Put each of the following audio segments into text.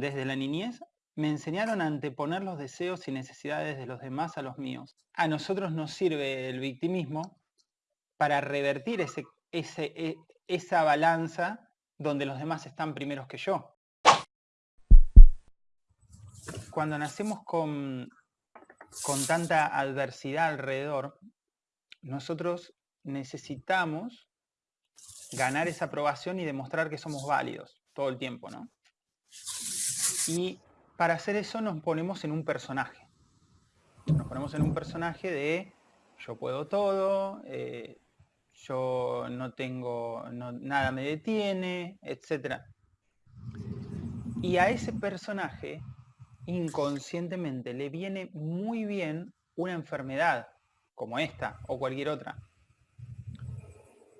desde la niñez, me enseñaron a anteponer los deseos y necesidades de los demás a los míos. A nosotros nos sirve el victimismo para revertir ese, e, esa balanza donde los demás están primeros que yo. Cuando nacemos con, con tanta adversidad alrededor, nosotros necesitamos ganar esa aprobación y demostrar que somos válidos todo el tiempo, ¿no? Y para hacer eso nos ponemos en un personaje. Nos ponemos en un personaje de yo puedo todo, eh, yo no tengo, nada me detiene, etc. Y a ese personaje inconscientemente le viene muy bien una enfermedad como esta o cualquier otra.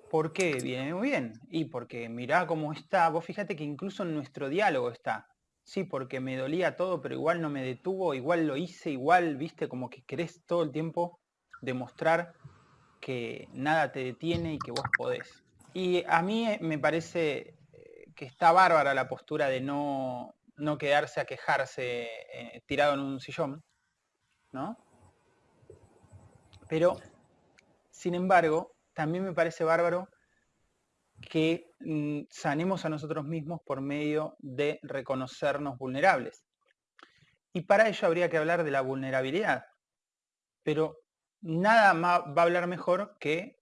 ¿Por qué viene muy bien? Y porque mirá cómo está, vos fíjate que incluso en nuestro diálogo está. Sí, porque me dolía todo, pero igual no me detuvo, igual lo hice, igual, viste, como que querés todo el tiempo demostrar que nada te detiene y que vos podés. Y a mí eh, me parece eh, que está bárbara la postura de no, no quedarse a quejarse eh, tirado en un sillón, ¿no? Pero, sin embargo, también me parece bárbaro que mm, sanemos a nosotros mismos por medio de reconocernos vulnerables. Y para ello habría que hablar de la vulnerabilidad. Pero nada más va a hablar mejor que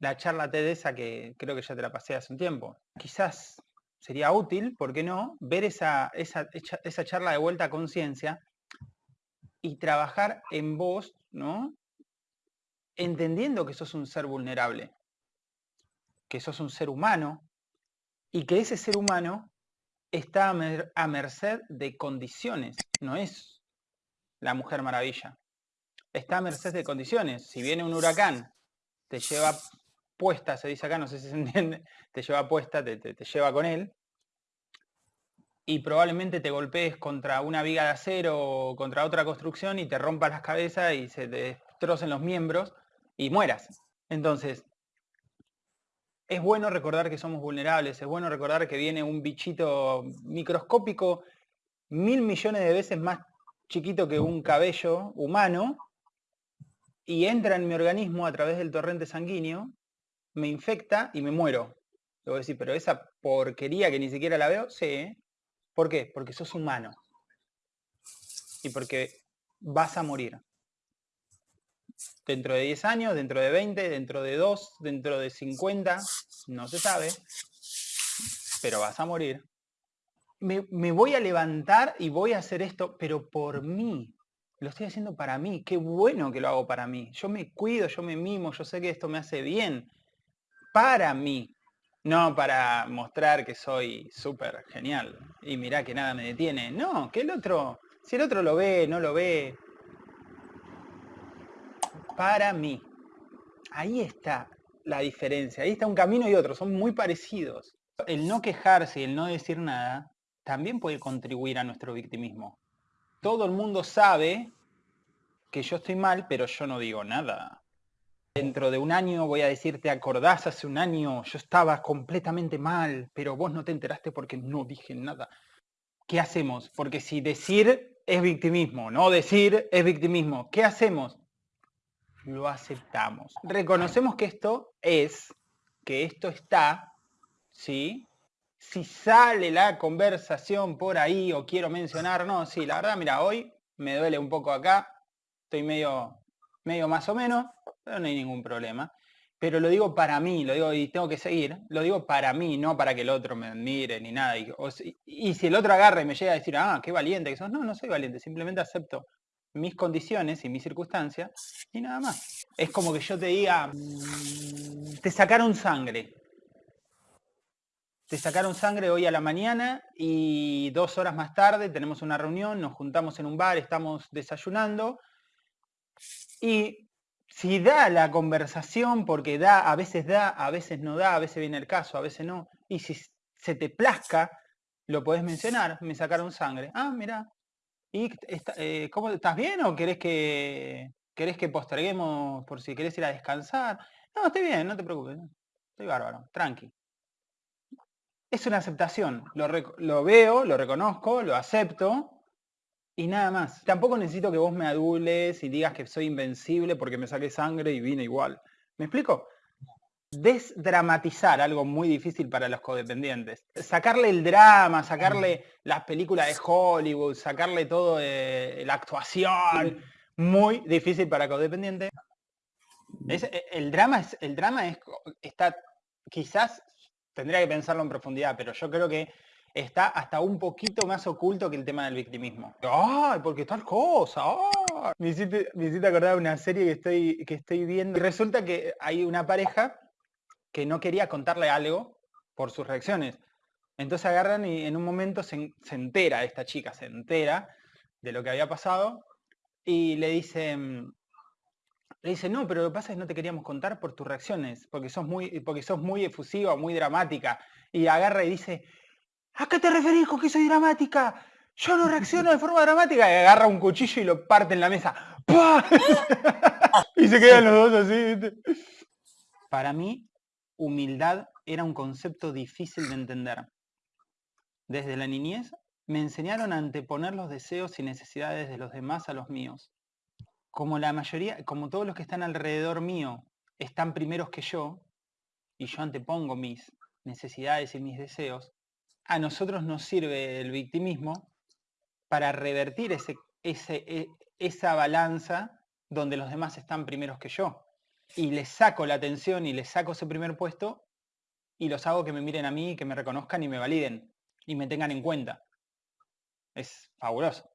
la charla TED que creo que ya te la pasé hace un tiempo. Quizás sería útil, ¿por qué no?, ver esa, esa, esa charla de vuelta a conciencia y trabajar en vos, ¿no? Entendiendo que sos un ser vulnerable que sos un ser humano y que ese ser humano está a, merced de condiciones, no es la Mujer Maravilla. Está a merced de condiciones. Si viene un huracán, te lleva puesta, se dice acá, no sé si se entiende, te lleva puesta, te, te lleva con él, y probablemente te golpees contra una viga de acero o contra otra construcción y te rompas las cabezas y se te destrocen los miembros y mueras. Entonces, es bueno recordar que somos vulnerables, es bueno recordar que viene un bichito microscópico mil millones de veces más chiquito que un cabello humano y entra en mi organismo a través del torrente sanguíneo, me infecta y me muero. Le voy a decir, pero esa porquería que ni siquiera la veo, sí. ¿Por qué? Porque sos humano. Y porque vas a morir dentro de 10 años, dentro de 20, dentro de 2, dentro de 50, no se sabe, pero vas a morir. Me, voy a levantar y voy a hacer esto, pero por mí. Lo estoy haciendo para mí. Qué bueno que lo hago para mí. Yo me cuido, yo me mimo, yo sé que esto me hace bien. Para mí. No para mostrar que soy súper genial. Y mirá que nada me detiene. No, que el otro, si el otro lo ve, no lo ve, para mí. Ahí está la diferencia, ahí está un camino y otro, son muy parecidos. El no quejarse y el no decir nada también puede contribuir a nuestro victimismo. Todo el mundo sabe que yo estoy mal, pero yo no digo nada. Dentro de un año voy a decirte, ¿te acordás hace un año? Yo estaba completamente mal, pero vos no te enteraste porque no dije nada. ¿Qué hacemos? Porque si decir es victimismo, no decir es victimismo, ¿qué hacemos? Lo aceptamos. Reconocemos que esto es, que esto está, ¿sí? Si sale la conversación por ahí o quiero mencionar, no, sí, la verdad, mira, hoy me duele un poco acá, estoy medio, medio más o menos, pero no hay ningún problema. Pero lo digo para mí, lo digo y tengo que seguir, lo digo para mí, no para que el otro me admire ni nada. Y, y si el otro agarra y me llega a decir, ah, qué valiente que sos, no, no soy valiente, simplemente acepto mis condiciones y mis circunstancias y nada más. Es como que yo te diga, mm, te sacaron sangre. Te sacaron sangre hoy a la mañana y dos horas más tarde tenemos una reunión, nos juntamos en un bar, estamos desayunando y si da la conversación, porque da, a veces da, a veces no da, a veces viene el caso, a veces no, y si se te plazca, lo podés mencionar, me sacaron sangre. Ah, mira, ¿Y eh, cómo estás bien o querés que querés que posterguemos por si querés ir a descansar? No, estoy bien, no te preocupes. Estoy bárbaro, tranqui. es una aceptación. Lo, veo, lo reconozco, lo acepto y nada más. Tampoco necesito que vos me adules y digas que soy invencible porque me saqué sangre y vine igual. ¿Me explico? Desdramatizar algo muy difícil para los codependientes. Sacarle el drama, sacarle las películas de Hollywood, sacarle todo eh, la actuación. Muy difícil para codependientes. Eh, el drama, es, el drama es, está, quizás tendría que pensarlo en profundidad, pero yo creo que está hasta un poquito más oculto que el tema del victimismo. ¡Ay, porque tal cosa! Me, hiciste, acordar de una serie que estoy, que estoy viendo. Y resulta que hay una pareja que no quería contarle algo por sus reacciones. Entonces agarran y en un momento se, entera, esta chica se entera de lo que había pasado y le dice, le dice, no, pero lo que pasa es que no te queríamos contar por tus reacciones, porque sos muy, porque sos muy efusiva, muy dramática. Y agarra y dice, ¿A qué te referís con que soy dramática? Yo no reacciono de forma dramática. Y agarra un cuchillo y lo parte en la mesa. y se quedan los dos así. Para mí, humildad era un concepto difícil de entender. Desde la niñez me enseñaron a anteponer los deseos y necesidades de los demás a los míos. Como la mayoría, como todos los que están alrededor mío están primeros que yo, y yo antepongo mis necesidades y mis deseos, a nosotros nos sirve el victimismo para revertir e, esa balanza donde los demás están primeros que yo. Y les saco la atención y les saco ese primer puesto y los hago que me miren a mí, que me reconozcan y me validen y me tengan en cuenta. Es fabuloso.